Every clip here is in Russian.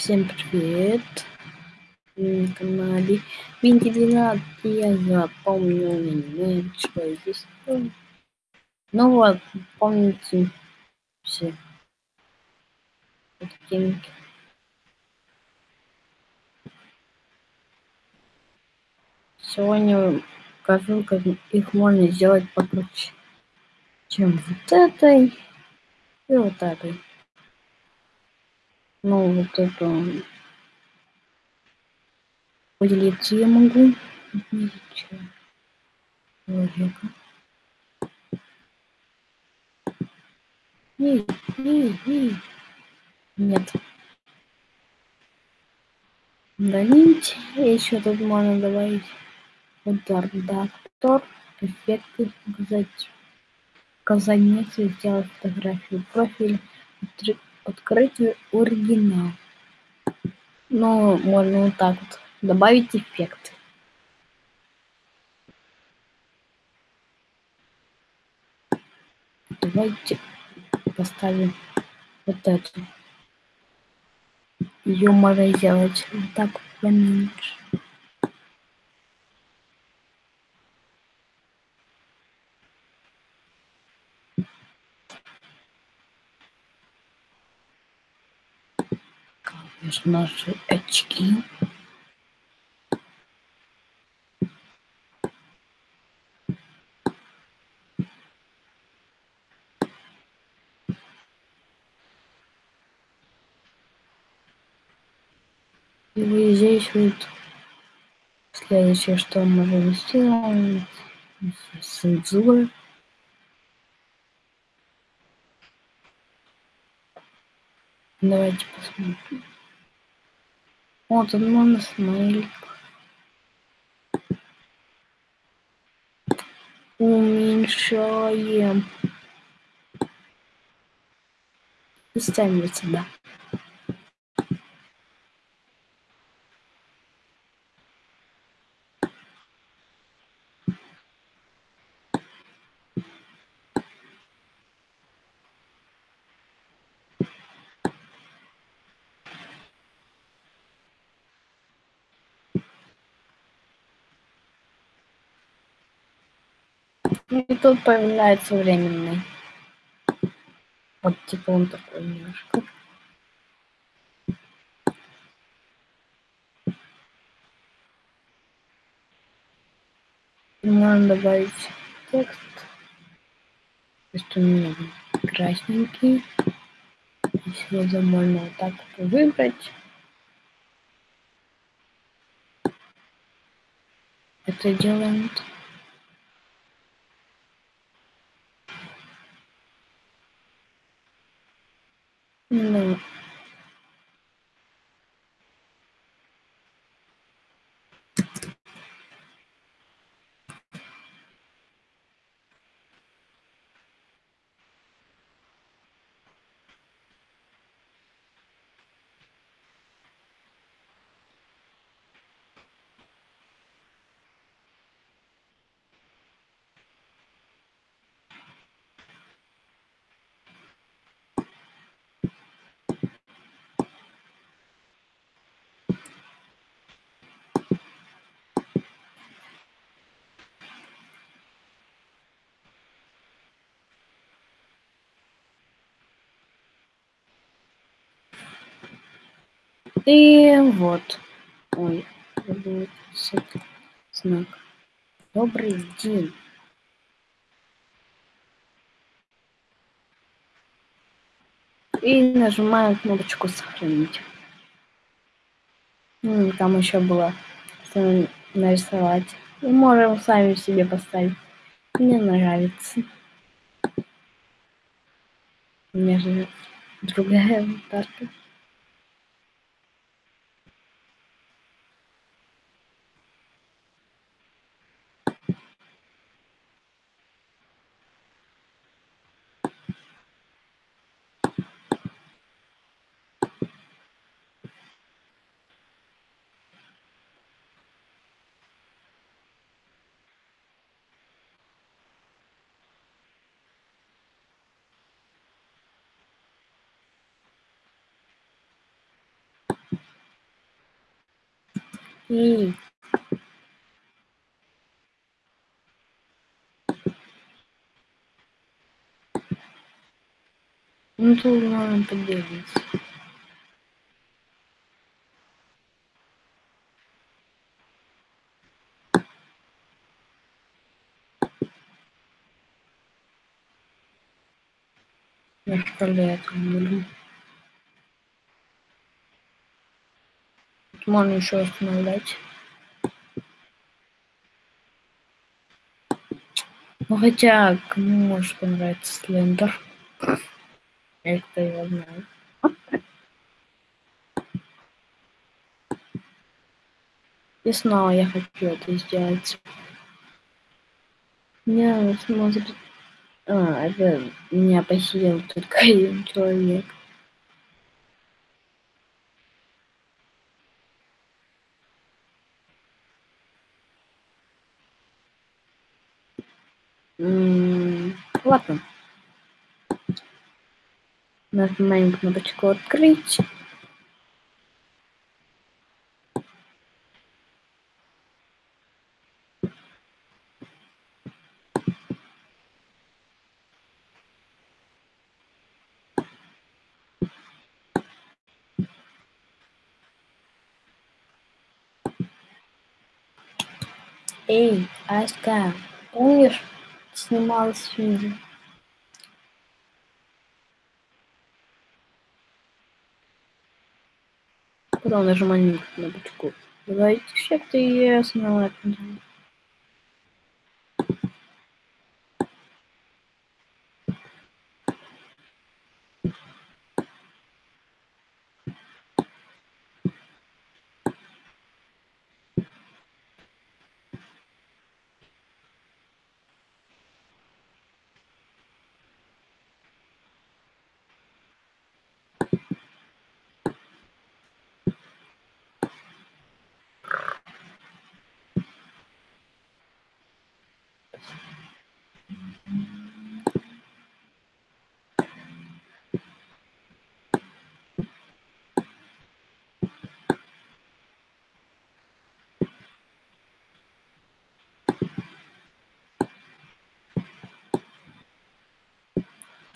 Всем привет! На канале 12. Я запомнил аниме, что здесь. Ну вот, помните все картинки. Сегодня покажу, как их можно сделать покруче, чем вот этой и вот этой. Ну, вот эту поделиться я могу. Человека. Эй, эй, эй. Нет. Удалить. Еще тут можно добавить редактор, эффекты, указать указание, сделать фотографию, профиль, открыть оригинал. Ну, можно вот так вот добавить эффект. Давайте поставим вот эту. Ее можно сделать вот так поменьше. Конечно, наши очки. И вот здесь вот следующее, что можем сделать, цензура. Давайте посмотрим. Вот он можно смайлик. Уменьшаем. И ставим сюда. И тут появляется временный. Вот типа он такой немножко. Надо добавить текст. То есть у меня красненький. Если можно вот так вот выбрать. Это делаем. Ну. И вот. Ой, знак. Добрый день. И нажимаем кнопочку сохранить. Ну, там еще было нарисовать. И можем сами себе поставить. Мне нравится. У меня же другая аватарка. Ну, тут надо поделиться. Я вставляю это Тут можно еще остановлять. Ну хотя, кому может понравиться Слендер? Я кто его знает. И снова я хочу это сделать. Меня смотрит... А, это меня посидел только один человек. Ладно. Нажимаем кнопочку открыть. Эй, Аська, помнишь, снималась фильм? Потом нажимаем кнопочку. Давайте все-то и основать.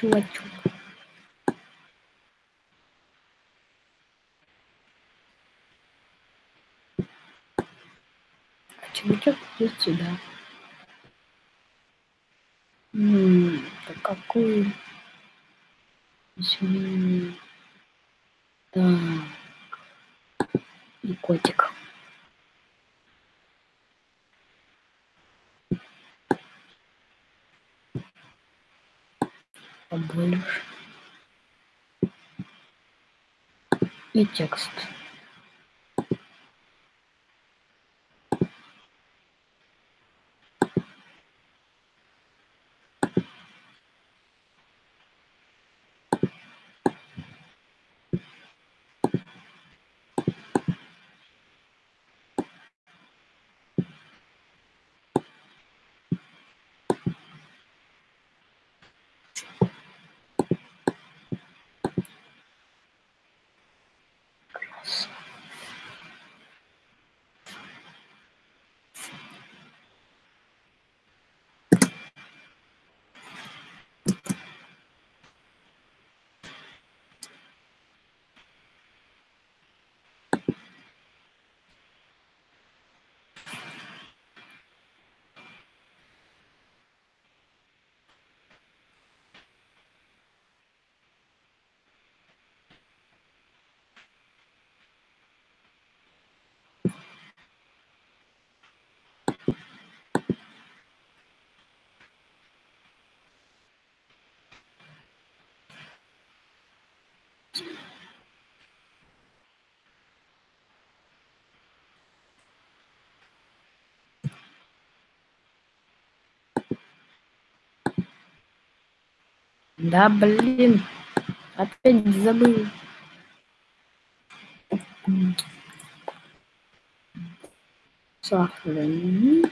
Чувачок. А чувачок идет сюда. М, да какую? Извини. Так. И котик. Побольше. И текст. Да блин. Опять забыл. Сохранить.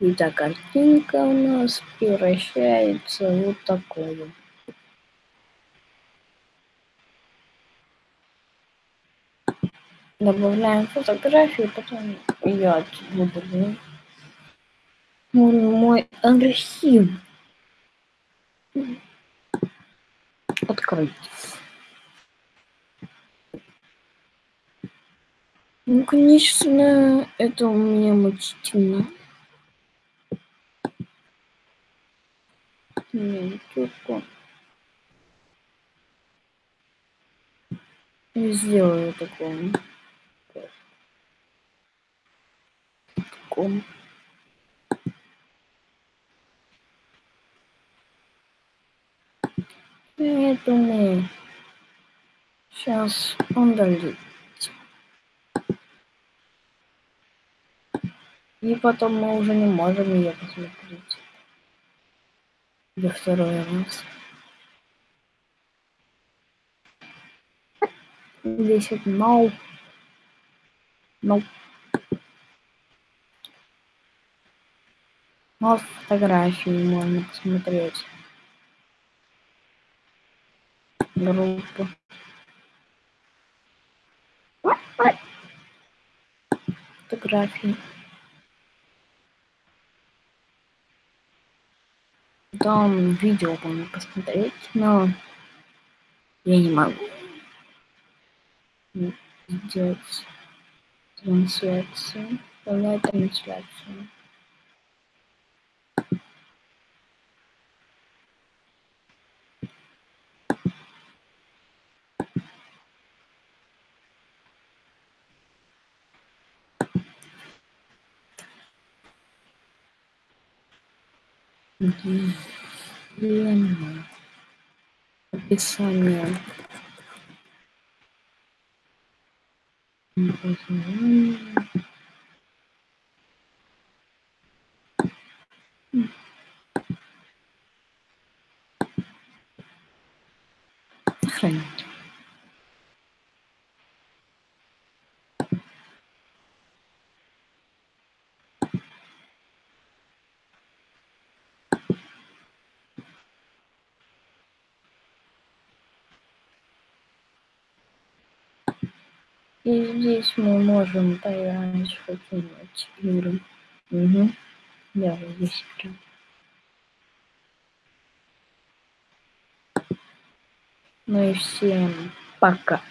Итак, картинка у нас превращается вот такую. добавляем фотографию, потом отсюда удалю. Мой, мой архив. Открыть. Ну, конечно, это у меня мучительно. Минутку. И сделаю такое. Таком. Я думаю, сейчас дойдет. И потом мы уже не можем ее посмотреть. Во второй раз. Вот no. No. Но фотографии можно посмотреть. Группу. Фотографии. Там видео можно посмотреть, но я не могу сделать трансляцию, полная трансляцию. Длинное описание название. Сохранить. И здесь мы можем поиграть в какие-нибудь игры. Угу. Да, вот здесь игры. Ну и всем пока.